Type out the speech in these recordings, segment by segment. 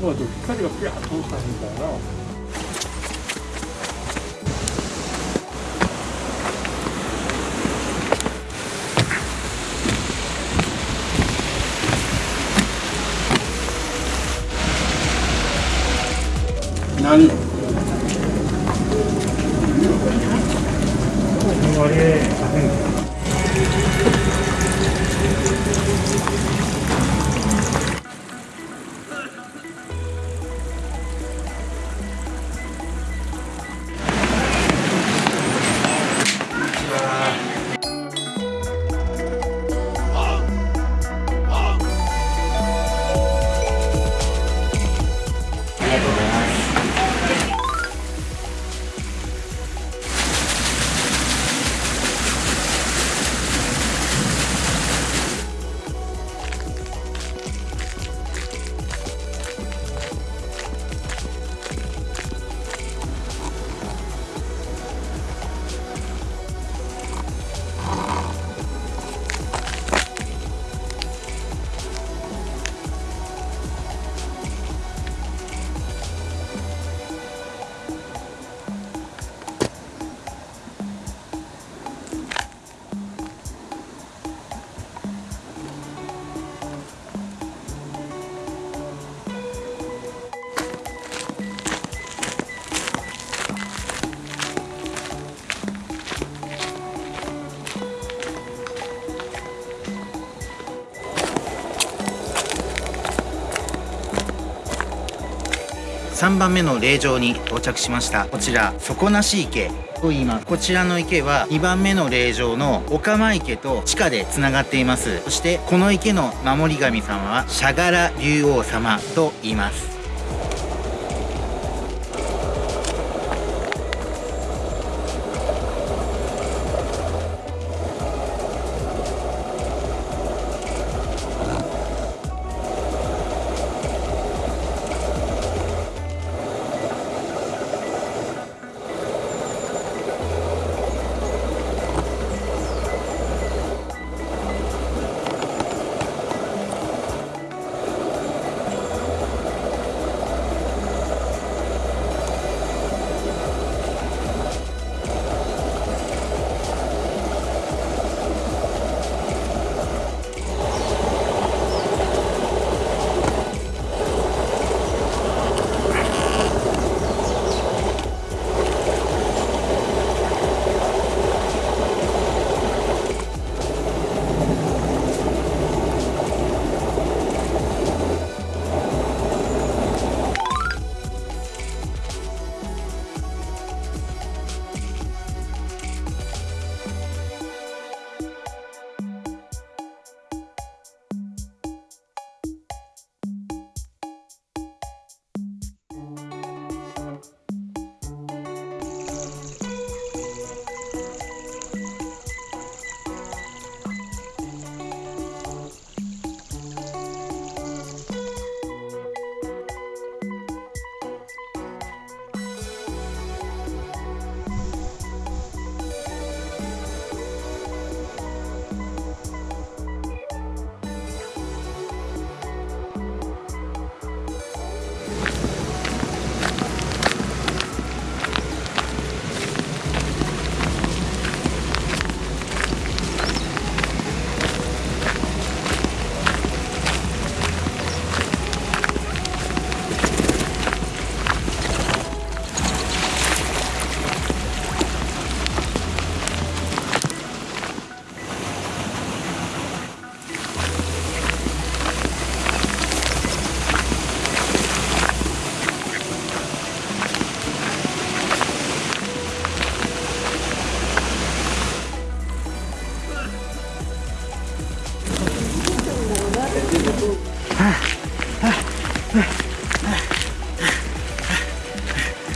맞아. 색깔이가 꽤 좋다니까요. 아니. 어, 그 머리에 3番目の霊場に到着しました。こちら底なし池。と言います。こちらの池は2番目の霊場のお釜池と地下でつながっています。そしてこの池の守り神様はシャガラ竜王様と言います。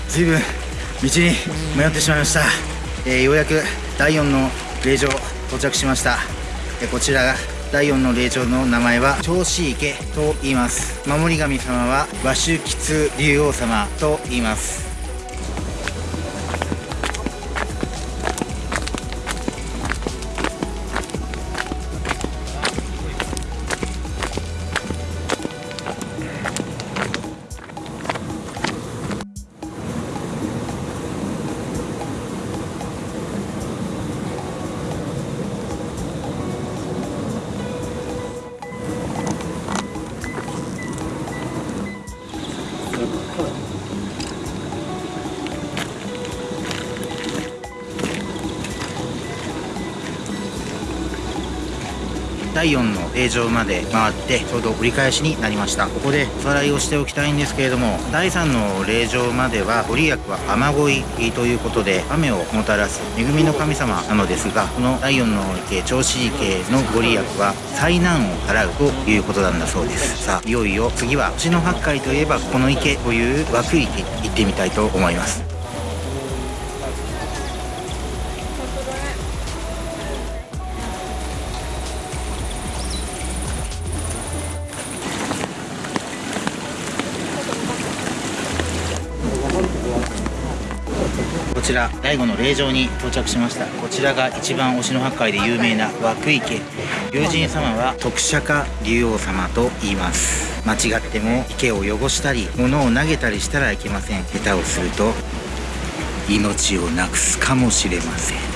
随分道に迷ってしまいました、えーようやく第4の霊場到着しました、こちらが第4の霊場の名前は銚子池と言います。守り神様は和州吉竜王様と言います。第4の霊場まで回ってちょうど折り返しになりました。ここでおさらいをしておきたいんですけれども第3の霊場まではご利益は雨乞いということで雨をもたらす恵みの神様なのですがこの第4の池銚子池のご利益は災難を払うということなんだそうです。さあいよいよ次は星の八海といえばこの池という涌池行ってみたいと思います。ちら第5の霊場に到着しました。こちらが一番忍野八海で有名な涌池。龍神様は徳釈竜王様と言います。間違っても池を汚したり物を投げたりしたらいけません。下手をすると命をなくすかもしれません。